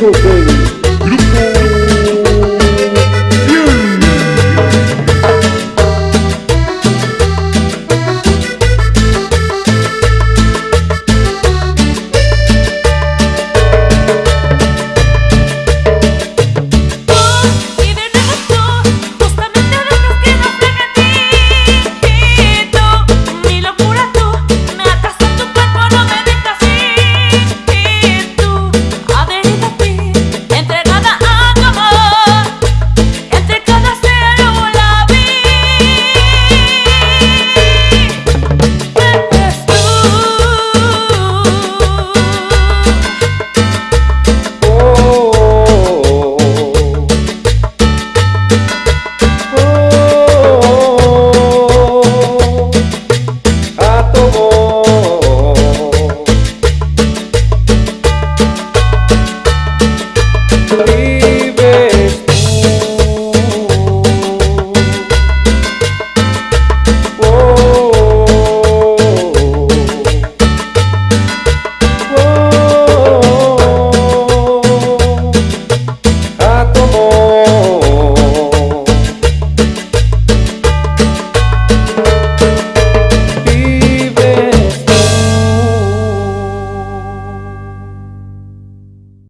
usual thing.